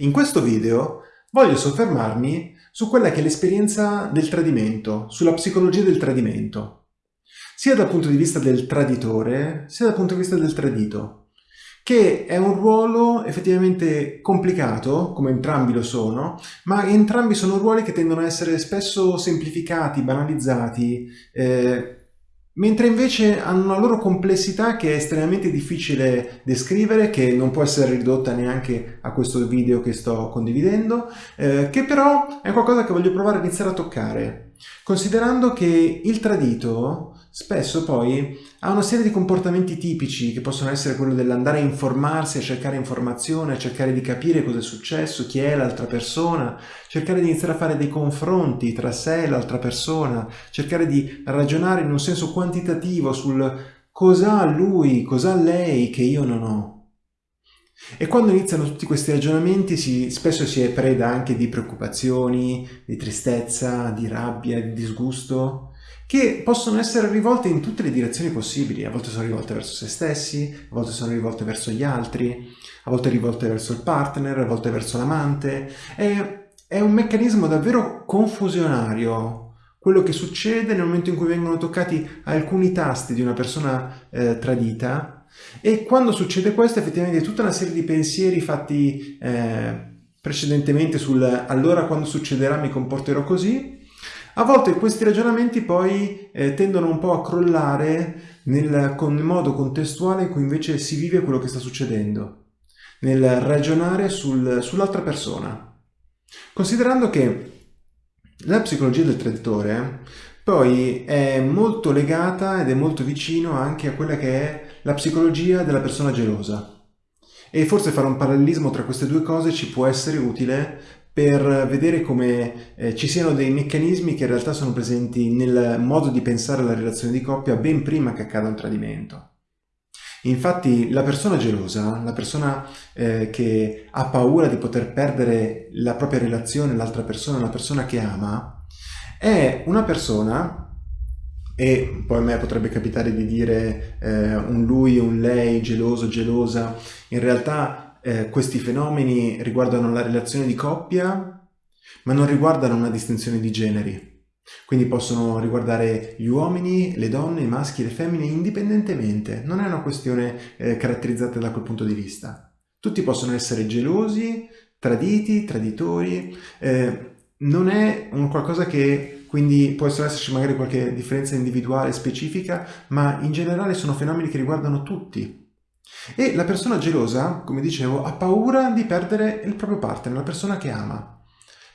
In questo video voglio soffermarmi su quella che è l'esperienza del tradimento, sulla psicologia del tradimento, sia dal punto di vista del traditore, sia dal punto di vista del tradito, che è un ruolo effettivamente complicato, come entrambi lo sono, ma entrambi sono ruoli che tendono a essere spesso semplificati, banalizzati, eh, mentre invece hanno una loro complessità che è estremamente difficile descrivere, che non può essere ridotta neanche a questo video che sto condividendo, eh, che però è qualcosa che voglio provare a iniziare a toccare, considerando che il tradito spesso poi ha una serie di comportamenti tipici che possono essere quello dell'andare a informarsi, a cercare informazione, a cercare di capire cosa è successo, chi è l'altra persona, cercare di iniziare a fare dei confronti tra sé e l'altra persona, cercare di ragionare in un senso quantitativo sul cosa ha lui, cosa ha lei che io non ho. E quando iniziano tutti questi ragionamenti si, spesso si è preda anche di preoccupazioni, di tristezza, di rabbia, di disgusto, che possono essere rivolte in tutte le direzioni possibili. A volte sono rivolte verso se stessi, a volte sono rivolte verso gli altri, a volte rivolte verso il partner, a volte verso l'amante. È, è un meccanismo davvero confusionario quello che succede nel momento in cui vengono toccati alcuni tasti di una persona eh, tradita e quando succede questo effettivamente tutta una serie di pensieri fatti eh, precedentemente sul allora quando succederà mi comporterò così a volte questi ragionamenti poi eh, tendono un po' a crollare nel, con modo contestuale in cui invece si vive quello che sta succedendo, nel ragionare sul, sull'altra persona. Considerando che la psicologia del traditore poi è molto legata ed è molto vicino anche a quella che è la psicologia della persona gelosa. E forse fare un parallelismo tra queste due cose ci può essere utile per vedere come eh, ci siano dei meccanismi che in realtà sono presenti nel modo di pensare alla relazione di coppia ben prima che accada un tradimento. Infatti la persona gelosa, la persona eh, che ha paura di poter perdere la propria relazione, l'altra persona, la persona che ama, è una persona, e poi a me potrebbe capitare di dire eh, un lui, un lei, geloso, gelosa, in realtà eh, questi fenomeni riguardano la relazione di coppia, ma non riguardano una distinzione di generi. Quindi possono riguardare gli uomini, le donne, i maschi le femmine indipendentemente. Non è una questione eh, caratterizzata da quel punto di vista. Tutti possono essere gelosi, traditi, traditori. Eh, non è un qualcosa che quindi può esserci magari qualche differenza individuale specifica, ma in generale sono fenomeni che riguardano tutti. E la persona gelosa, come dicevo, ha paura di perdere il proprio partner, la persona che ama.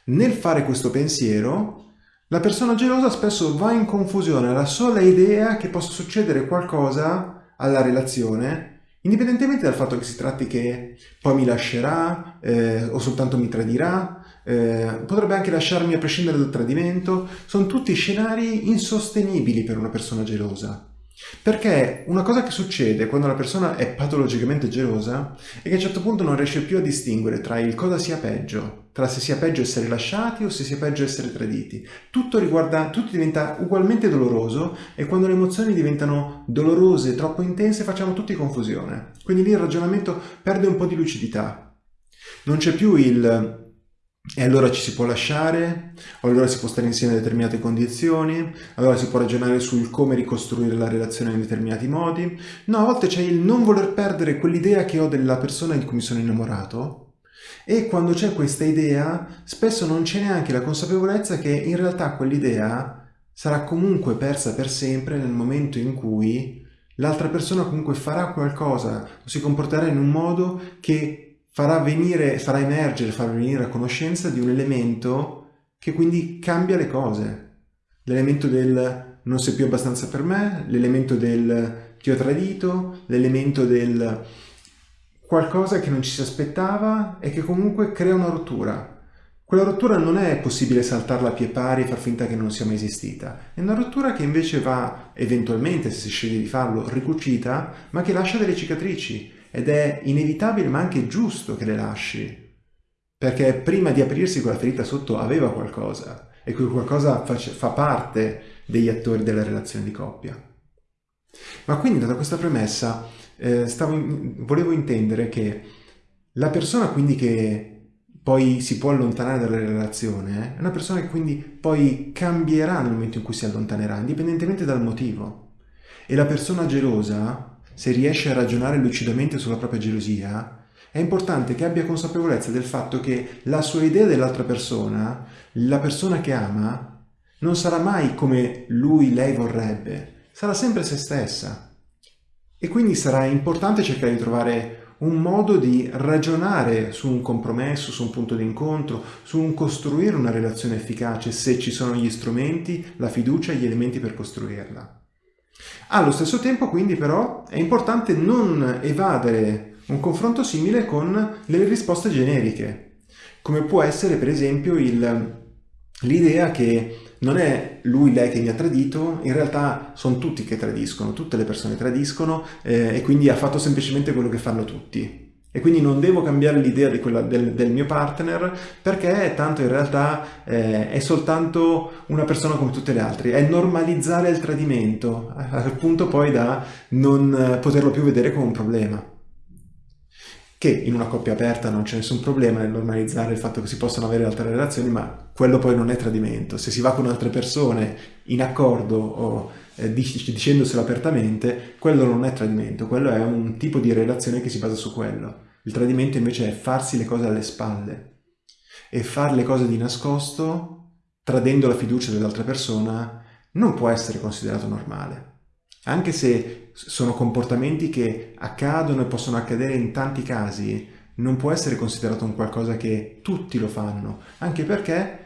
Nel fare questo pensiero, la persona gelosa spesso va in confusione alla sola idea che possa succedere qualcosa alla relazione, indipendentemente dal fatto che si tratti che poi mi lascerà eh, o soltanto mi tradirà, eh, potrebbe anche lasciarmi a prescindere dal tradimento, sono tutti scenari insostenibili per una persona gelosa. Perché una cosa che succede quando la persona è patologicamente gelosa è che a un certo punto non riesce più a distinguere tra il cosa sia peggio, tra se sia peggio essere lasciati o se sia peggio essere traditi. Tutto, riguarda, tutto diventa ugualmente doloroso e quando le emozioni diventano dolorose troppo intense facciamo tutti confusione. Quindi lì il ragionamento perde un po' di lucidità. Non c'è più il e allora ci si può lasciare, o allora si può stare insieme a determinate condizioni, allora si può ragionare sul come ricostruire la relazione in determinati modi. No, a volte c'è il non voler perdere quell'idea che ho della persona di cui mi sono innamorato e quando c'è questa idea spesso non c'è neanche la consapevolezza che in realtà quell'idea sarà comunque persa per sempre nel momento in cui l'altra persona comunque farà qualcosa si comporterà in un modo che farà venire, farà emergere, farà venire a conoscenza di un elemento che quindi cambia le cose. L'elemento del non sei più abbastanza per me, l'elemento del ti ho tradito, l'elemento del qualcosa che non ci si aspettava e che comunque crea una rottura. Quella rottura non è possibile saltarla a pie pari e far finta che non sia mai esistita. È una rottura che invece va, eventualmente, se si sceglie di farlo, ricucita, ma che lascia delle cicatrici ed è inevitabile ma anche giusto che le lasci, perché prima di aprirsi quella ferita sotto aveva qualcosa e quel qualcosa fa, parte degli attori della relazione di coppia. Ma quindi data questa premessa eh, in, volevo intendere che la persona quindi che poi si può allontanare dalla relazione, è una persona che quindi poi cambierà nel momento in cui si allontanerà, indipendentemente dal motivo. E la persona gelosa, se riesce a ragionare lucidamente sulla propria gelosia, è importante che abbia consapevolezza del fatto che la sua idea dell'altra persona, la persona che ama, non sarà mai come lui, lei vorrebbe, sarà sempre se stessa. E quindi sarà importante cercare di trovare un modo di ragionare su un compromesso, su un punto di incontro, su un costruire una relazione efficace se ci sono gli strumenti, la fiducia e gli elementi per costruirla. Allo stesso tempo quindi però è importante non evadere un confronto simile con le risposte generiche, come può essere per esempio l'idea che non è lui, lei che mi ha tradito, in realtà sono tutti che tradiscono, tutte le persone tradiscono eh, e quindi ha fatto semplicemente quello che fanno tutti. E quindi non devo cambiare l'idea del, del, mio partner perché tanto in realtà eh, è soltanto una persona come tutte le altre. È normalizzare il tradimento al punto poi da non poterlo più vedere come un problema che in una coppia aperta non c'è nessun problema nel normalizzare il fatto che si possano avere altre relazioni, ma quello poi non è tradimento. Se si va con altre persone in accordo o eh, dicendoselo apertamente, quello non è tradimento, quello è un tipo di relazione che si basa su quello. Il tradimento invece è farsi le cose alle spalle e fare le cose di nascosto, tradendo la fiducia dell'altra persona, non può essere considerato normale. Anche se sono comportamenti che accadono e possono accadere in tanti casi, non può essere considerato un qualcosa che tutti lo fanno, anche perché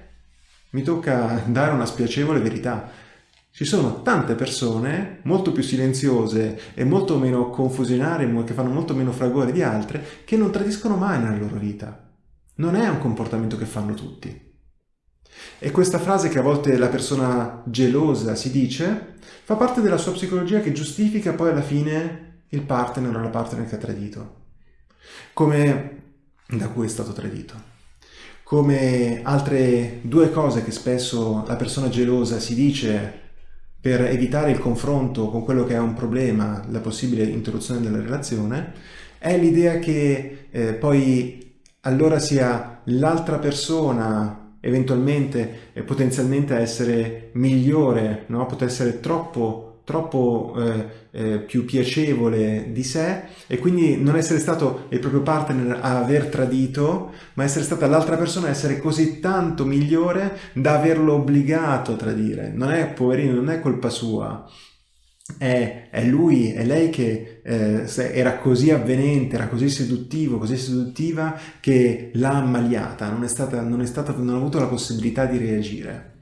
mi tocca dare una spiacevole verità. Ci sono tante persone molto più silenziose e molto meno confusionarie, che fanno molto meno fragore di altre, che non tradiscono mai nella loro vita. Non è un comportamento che fanno tutti. E questa frase che a volte la persona gelosa si dice fa parte della sua psicologia che giustifica poi alla fine il partner o la partner che ha tradito, come da cui è stato tradito. Come altre due cose che spesso la persona gelosa si dice per evitare il confronto con quello che è un problema, la possibile interruzione della relazione, è l'idea che eh, poi allora sia l'altra persona eventualmente e potenzialmente essere migliore, no? poter essere troppo, troppo eh, eh, più piacevole di sé e quindi non essere stato il proprio partner a aver tradito, ma essere stata l'altra persona a essere così tanto migliore da averlo obbligato a tradire. Non è, poverino, non è colpa sua, è, è, lui, è lei che eh, era così avvenente, era così seduttivo, così seduttiva che l'ha ammaliata, non, è stata, non, è stata, non ha avuto la possibilità di reagire.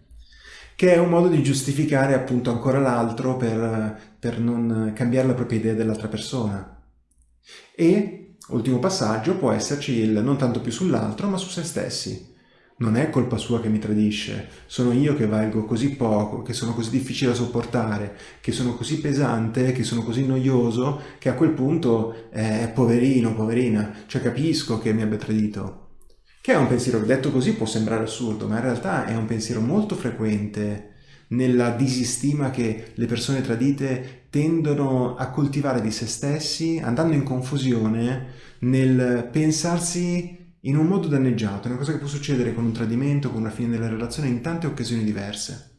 Che è un modo di giustificare appunto ancora l'altro per, per non cambiare la propria idea dell'altra persona. E, ultimo passaggio, può esserci il non tanto più sull'altro ma su se stessi non è colpa sua che mi tradisce, sono io che valgo così poco, che sono così difficile da sopportare, che sono così pesante, che sono così noioso, che a quel punto è eh, poverino, poverina, cioè capisco che mi abbia tradito. Che è un pensiero detto così può sembrare assurdo, ma in realtà è un pensiero molto frequente nella disistima che le persone tradite tendono a coltivare di se stessi, andando in confusione nel pensarsi in un modo danneggiato, è una cosa che può succedere con un tradimento, con una fine della relazione in tante occasioni diverse.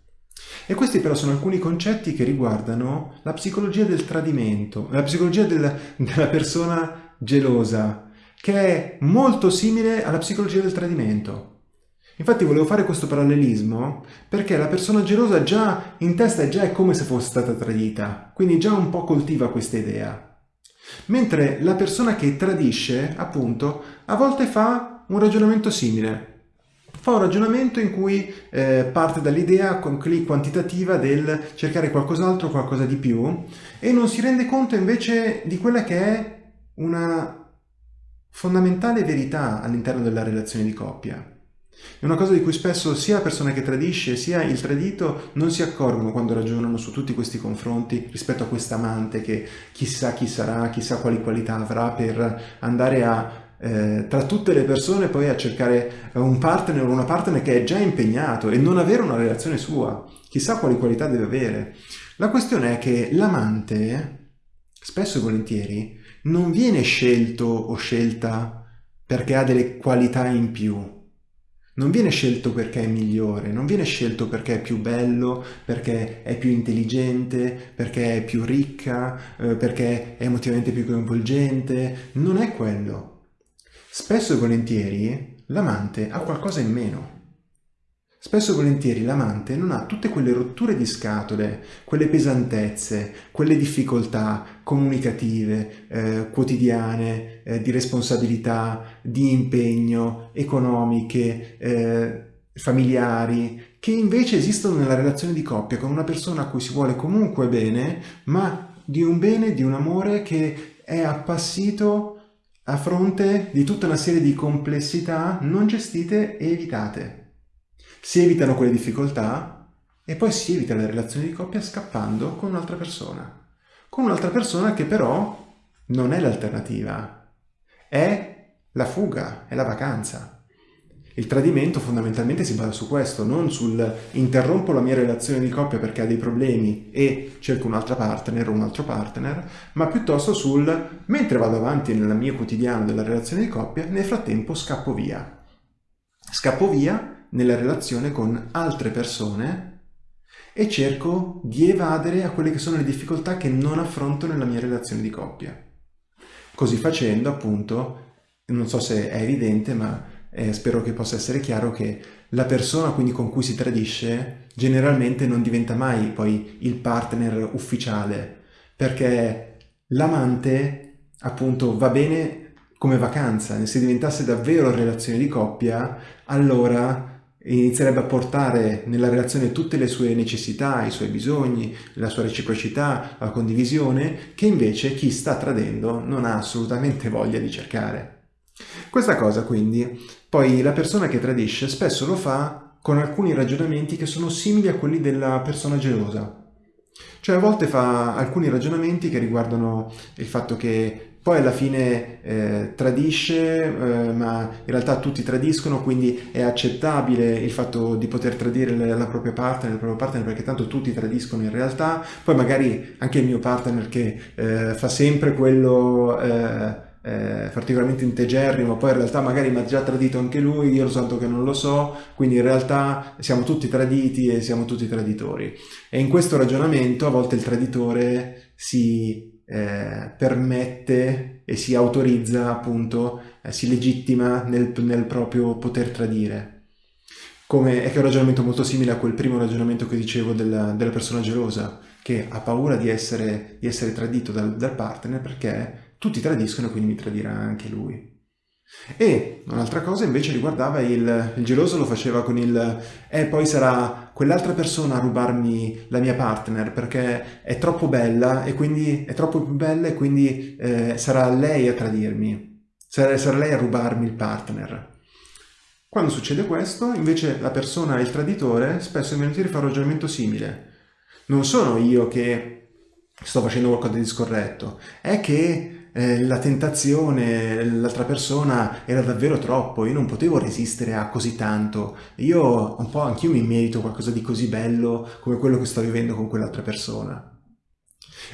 E questi però sono alcuni concetti che riguardano la psicologia del tradimento, la psicologia del, della persona gelosa, che è molto simile alla psicologia del tradimento. Infatti volevo fare questo parallelismo perché la persona gelosa già in testa è già come se fosse stata tradita, quindi già un po' coltiva questa idea. Mentre la persona che tradisce, appunto, a volte fa un ragionamento simile. Fa un ragionamento in cui eh, parte dall'idea quantitativa del cercare qualcos'altro, qualcosa di più, e non si rende conto invece di quella che è una fondamentale verità all'interno della relazione di coppia. È una cosa di cui spesso sia la persona che tradisce sia il tradito non si accorgono quando ragionano su tutti questi confronti rispetto a quest'amante che chissà chi sarà, chissà quali qualità avrà per andare a eh, tra tutte le persone poi a cercare un partner o una partner che è già impegnato e non avere una relazione sua. Chissà quali qualità deve avere. La questione è che l'amante, spesso e volentieri, non viene scelto o scelta perché ha delle qualità in più. Non viene scelto perché è migliore, non viene scelto perché è più bello, perché è più intelligente, perché è più ricca, eh, perché è emotivamente più coinvolgente. Non è quello. Spesso e volentieri l'amante ha qualcosa in meno. Spesso e volentieri l'amante non ha tutte quelle rotture di scatole, quelle pesantezze, quelle difficoltà comunicative, eh, quotidiane, eh, di responsabilità, di impegno, economiche, eh, familiari, che invece esistono nella relazione di coppia con una persona a cui si vuole comunque bene, ma di un bene, di un amore che è appassito a fronte di tutta una serie di complessità non gestite e evitate si evitano quelle difficoltà e poi si evita la relazione di coppia scappando con un'altra persona. Con un'altra persona che però non è l'alternativa, è la fuga, è la vacanza. Il tradimento fondamentalmente si basa su questo, non sul interrompo la mia relazione di coppia perché ha dei problemi e cerco un'altra partner o un altro partner, ma piuttosto sul mentre vado avanti nel mio quotidiano della relazione di coppia, nel frattempo scappo via. Scappo via nella relazione con altre persone e cerco di evadere a quelle che sono le difficoltà che non affronto nella mia relazione di coppia. Così facendo, appunto, non so se è evidente, ma eh, spero che possa essere chiaro che la persona quindi con cui si tradisce generalmente non diventa mai poi il partner ufficiale, perché l'amante appunto va bene come vacanza, se diventasse davvero relazione di coppia, allora inizierebbe a portare nella relazione tutte le sue necessità, i suoi bisogni, la sua reciprocità, la condivisione, che invece chi sta tradendo non ha assolutamente voglia di cercare. Questa cosa quindi, poi la persona che tradisce spesso lo fa con alcuni ragionamenti che sono simili a quelli della persona gelosa. Cioè a volte fa alcuni ragionamenti che riguardano il fatto che poi alla fine eh, tradisce, eh, ma in realtà tutti tradiscono, quindi è accettabile il fatto di poter tradire la propria partner, il proprio partner, perché tanto tutti tradiscono in realtà. Poi magari anche il mio partner che eh, fa sempre quello eh, eh, particolarmente integerrimo, poi in realtà magari mi ha già tradito anche lui, io lo santo che non lo so, quindi in realtà siamo tutti traditi e siamo tutti traditori. E in questo ragionamento a volte il traditore si eh, permette e si autorizza appunto, eh, si legittima nel, nel, proprio poter tradire. Come, è che è un ragionamento molto simile a quel primo ragionamento che dicevo della, della persona gelosa, che ha paura di essere, di essere tradito dal, dal partner perché tutti tradiscono e quindi mi tradirà anche lui. E un'altra cosa invece riguardava il, il geloso lo faceva con il eh poi sarà quell'altra persona a rubarmi la mia partner perché è troppo bella e quindi è troppo più bella e quindi eh, sarà lei a tradirmi, sarà, sarà lei a rubarmi il partner. Quando succede questo, invece la persona, il traditore, spesso e volentieri fa un ragionamento simile. Non sono io che sto facendo qualcosa di scorretto, è che eh, la tentazione, l'altra persona era davvero troppo, io non potevo resistere a così tanto, io un po' anch'io mi merito qualcosa di così bello come quello che sto vivendo con quell'altra persona.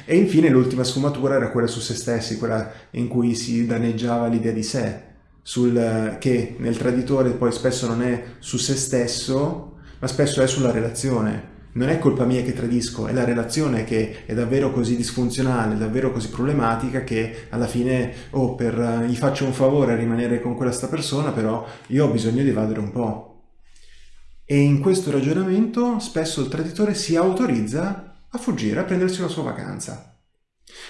E infine l'ultima sfumatura era quella su se stessi, quella in cui si danneggiava l'idea di sé, sul, che nel traditore poi spesso non è su se stesso, ma spesso è sulla relazione, non è colpa mia che tradisco, è la relazione che è davvero così disfunzionale, davvero così problematica che alla fine, oh, per, uh, gli faccio un favore a rimanere con questa persona, però io ho bisogno di evadere un po'. E in questo ragionamento spesso il traditore si autorizza a fuggire, a prendersi la sua vacanza.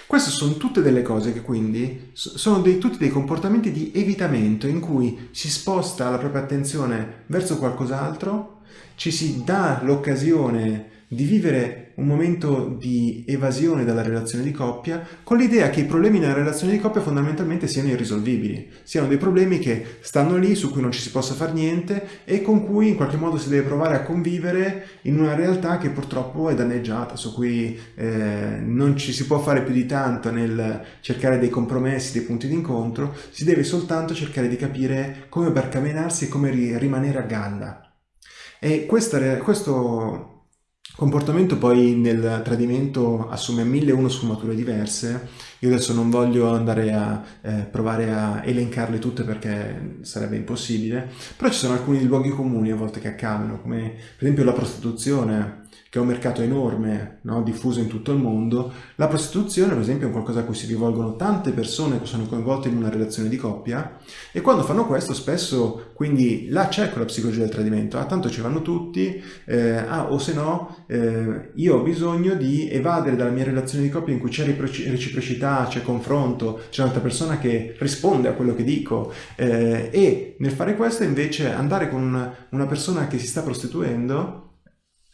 Queste sono tutte delle cose che quindi sono dei, tutti dei comportamenti di evitamento in cui si sposta la propria attenzione verso qualcos'altro ci si dà l'occasione di vivere un momento di evasione dalla relazione di coppia con l'idea che i problemi nella relazione di coppia fondamentalmente siano irrisolvibili, siano dei problemi che stanno lì, su cui non ci si possa fare niente e con cui in qualche modo si deve provare a convivere in una realtà che purtroppo è danneggiata, su cui eh, non ci si può fare più di tanto nel cercare dei compromessi, dei punti di incontro, si deve soltanto cercare di capire come barcamenarsi e come rimanere a galla. E questa, questo comportamento poi nel tradimento assume mille e uno sfumature diverse. Io adesso non voglio andare a eh, provare a elencarle tutte perché sarebbe impossibile, però ci sono alcuni luoghi comuni a volte che accadono, come per esempio la prostituzione, che è un mercato enorme, no? diffuso in tutto il mondo. La prostituzione, per esempio, è qualcosa a cui si rivolgono tante persone che sono coinvolte in una relazione di coppia e quando fanno questo spesso, quindi là c'è quella psicologia del tradimento, ah tanto ci vanno tutti, eh, ah o se no eh, io ho bisogno di evadere dalla mia relazione di coppia in cui c'è reciprocità, c'è confronto, c'è un'altra persona che risponde a quello che dico eh, e nel fare questo invece andare con una persona che si sta prostituendo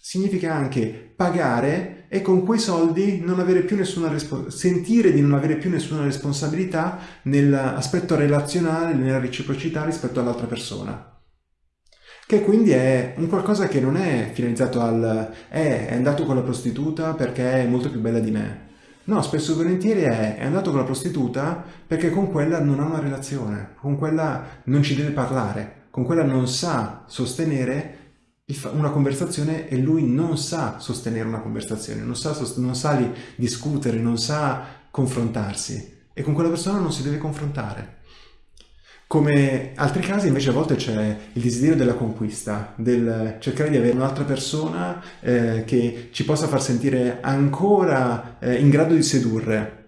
significa anche pagare e con quei soldi sentire di non avere più nessuna responsabilità nell'aspetto relazionale, nella reciprocità rispetto all'altra persona. Che quindi è un qualcosa che non è finalizzato al eh, è andato con la prostituta perché è molto più bella di me. No, spesso e volentieri è, è andato con la prostituta perché con quella non ha una relazione, con quella non ci deve parlare, con quella non sa sostenere una conversazione e lui non sa sostenere una conversazione, non sa, non sa discutere, non sa confrontarsi e con quella persona non si deve confrontare. Come altri casi invece a volte c'è il desiderio della conquista, del cercare di avere un'altra persona eh, che ci possa far sentire ancora eh, in grado di sedurre,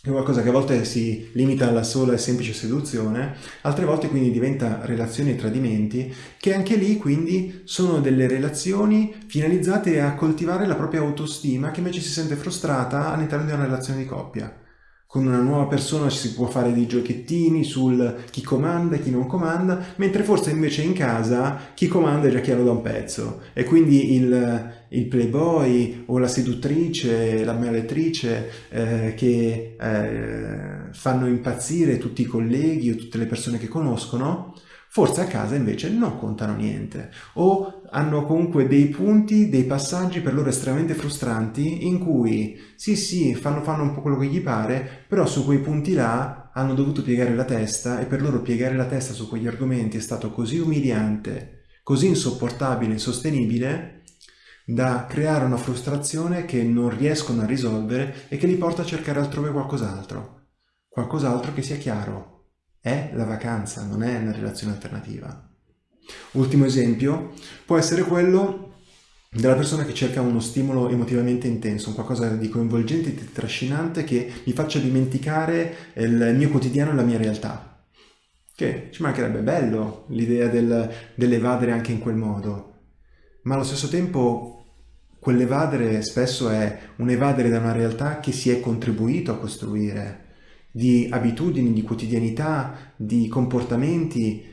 è qualcosa che a volte si limita alla sola e semplice seduzione, altre volte quindi diventa relazioni e tradimenti, che anche lì quindi sono delle relazioni finalizzate a coltivare la propria autostima che invece si sente frustrata all'interno di una relazione di coppia con una nuova persona si può fare dei giochettini sul chi comanda e chi non comanda, mentre forse invece in casa chi comanda è già chiaro da un pezzo. E quindi il, il playboy o la seduttrice, la meretrice eh, che eh, fanno impazzire tutti i colleghi o tutte le persone che conoscono, forse a casa invece non contano niente. O hanno comunque dei punti, dei passaggi per loro estremamente frustranti in cui sì sì fanno, fanno un po' quello che gli pare però su quei punti là hanno dovuto piegare la testa e per loro piegare la testa su quegli argomenti è stato così umiliante, così insopportabile, insostenibile da creare una frustrazione che non riescono a risolvere e che li porta a cercare altrove qualcos'altro, qualcos'altro che sia chiaro, è la vacanza, non è una relazione alternativa. Ultimo esempio può essere quello della persona che cerca uno stimolo emotivamente intenso, un qualcosa di coinvolgente, di trascinante che mi faccia dimenticare il mio quotidiano e la mia realtà. Che ci mancherebbe bello l'idea del, dell'evadere anche in quel modo, ma allo stesso tempo quell'evadere spesso è un evadere da una realtà che si è contribuito a costruire, di abitudini, di quotidianità, di comportamenti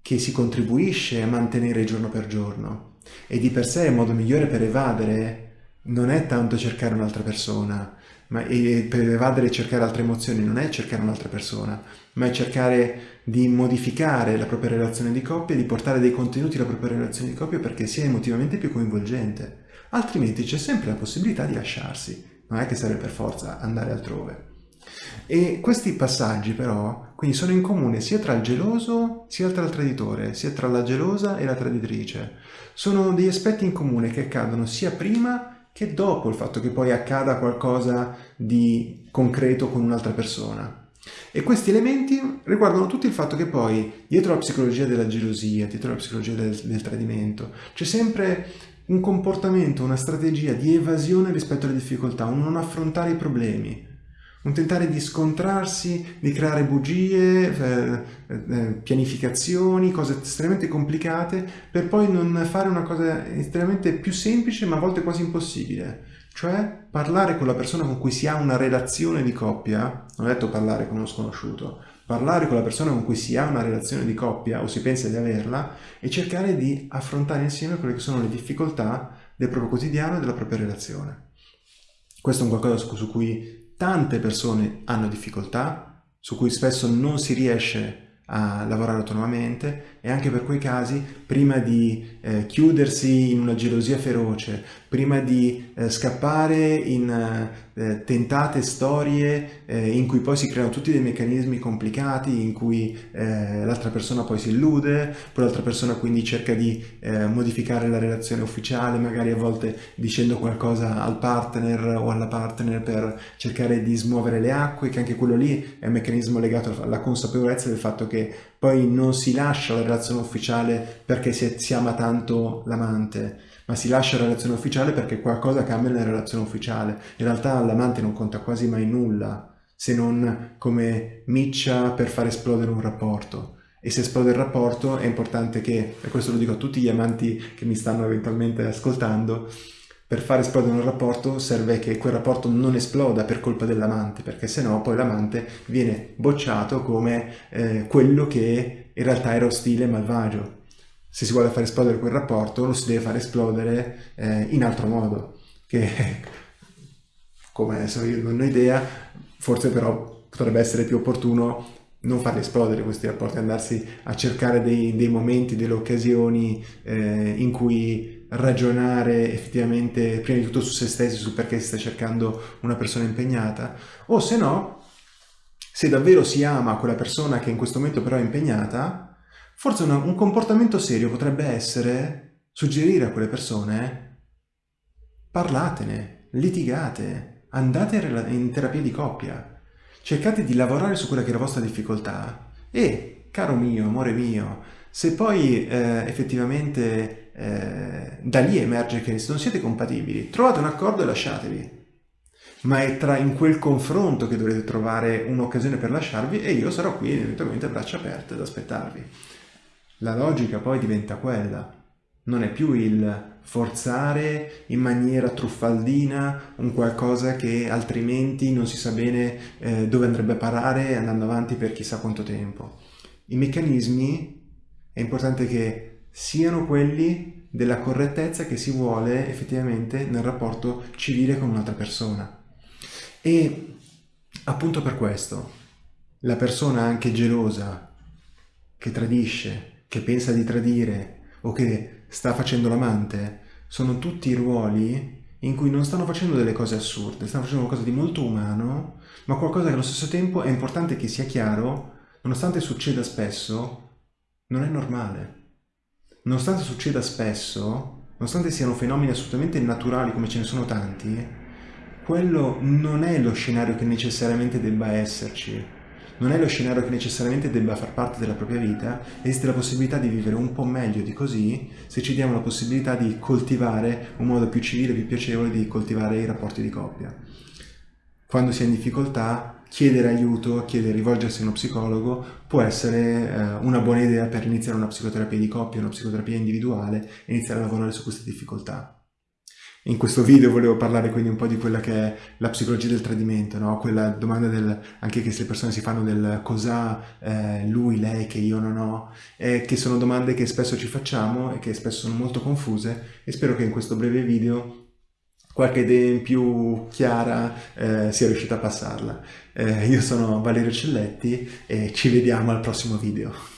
che si contribuisce a mantenere giorno per giorno. E di per sé il modo migliore per evadere non è tanto cercare un'altra persona, ma per evadere e cercare altre emozioni non è cercare un'altra persona, ma è cercare di modificare la propria relazione di coppia, di portare dei contenuti alla propria relazione di coppia perché sia emotivamente più coinvolgente. Altrimenti c'è sempre la possibilità di lasciarsi, non è che serve per forza andare altrove. E questi passaggi però quindi sono in comune sia tra il geloso sia tra il traditore, sia tra la gelosa e la traditrice. Sono degli aspetti in comune che accadono sia prima che dopo il fatto che poi accada qualcosa di concreto con un'altra persona. E questi elementi riguardano tutto il fatto che poi dietro la psicologia della gelosia, dietro la psicologia del, del tradimento, c'è sempre un comportamento, una strategia di evasione rispetto alle difficoltà, un non affrontare i problemi, un tentare di scontrarsi, di creare bugie, eh, eh, pianificazioni, cose estremamente complicate, per poi non fare una cosa estremamente più semplice ma a volte quasi impossibile. Cioè parlare con la persona con cui si ha una relazione di coppia, non ho detto parlare con uno sconosciuto, parlare con la persona con cui si ha una relazione di coppia o si pensa di averla e cercare di affrontare insieme quelle che sono le difficoltà del proprio quotidiano e della propria relazione. Questo è un qualcosa su cui tante persone hanno difficoltà, su cui spesso non si riesce a lavorare autonomamente e anche per quei casi, prima di eh, chiudersi in una gelosia feroce, prima di eh, scappare in eh, tentate storie eh, in cui poi si creano tutti dei meccanismi complicati, in cui eh, l'altra persona poi si illude, poi l'altra persona quindi cerca di eh, modificare la relazione ufficiale, magari a volte dicendo qualcosa al partner o alla partner per cercare di smuovere le acque, che anche quello lì è un meccanismo legato alla consapevolezza del fatto che poi non si lascia la relazione ufficiale perché si, si ama tanto l'amante, ma si lascia la relazione ufficiale perché qualcosa cambia nella relazione ufficiale. In realtà l'amante non conta quasi mai nulla, se non come miccia per far esplodere un rapporto. E se esplode il rapporto è importante che, e questo lo dico a tutti gli amanti che mi stanno eventualmente ascoltando, per far esplodere un rapporto serve che quel rapporto non esploda per colpa dell'amante, perché sennò poi l'amante viene bocciato come eh, quello che in realtà era ostile e malvagio. Se si vuole far esplodere quel rapporto lo si deve far esplodere eh, in altro modo, che come adesso io non ho idea, forse però potrebbe essere più opportuno non farli esplodere questi rapporti, andarsi a cercare dei, dei momenti, delle occasioni eh, in cui ragionare effettivamente prima di tutto su se stessi, su perché si sta cercando una persona impegnata, o se no, se davvero si ama quella persona che in questo momento però è impegnata, forse una, un comportamento serio potrebbe essere suggerire a quelle persone parlatene, litigate, andate in terapia di coppia, cercate di lavorare su quella che è la vostra difficoltà e, caro mio, amore mio, se poi eh, effettivamente eh, da lì emerge che non siete compatibili, trovate un accordo e lasciatevi. Ma è tra in quel confronto che dovrete trovare un'occasione per lasciarvi e io sarò qui eventualmente a braccia aperte ad aspettarvi. La logica poi diventa quella, non è più il forzare in maniera truffaldina un qualcosa che altrimenti non si sa bene eh, dove andrebbe a parare andando avanti per chissà quanto tempo. I meccanismi è importante che siano quelli della correttezza che si vuole effettivamente nel rapporto civile con un'altra persona. E appunto per questo la persona anche gelosa, che tradisce, che pensa di tradire o che sta facendo l'amante, sono tutti ruoli in cui non stanno facendo delle cose assurde, stanno facendo qualcosa di molto umano, ma qualcosa che allo stesso tempo è importante che sia chiaro, nonostante succeda spesso, non è normale. Nonostante succeda spesso, nonostante siano fenomeni assolutamente naturali come ce ne sono tanti, quello non è lo scenario che necessariamente debba esserci non è lo scenario che necessariamente debba far parte della propria vita, esiste la possibilità di vivere un po' meglio di così se ci diamo la possibilità di coltivare un modo più civile, più piacevole di coltivare i rapporti di coppia. Quando si è in difficoltà, chiedere aiuto, chiedere, rivolgersi a uno psicologo può essere eh, una buona idea per iniziare una psicoterapia di coppia, una psicoterapia individuale e iniziare a lavorare su queste difficoltà. In questo video volevo parlare quindi un po' di quella che è la psicologia del tradimento, no? quella domanda del, anche che le persone si fanno del cosa eh, lui, lei, che io non ho, eh, che sono domande che spesso ci facciamo e che spesso sono molto confuse e spero che in questo breve video qualche idea in più chiara eh, sia riuscita a passarla. Eh, io sono Valerio Celletti e ci vediamo al prossimo video.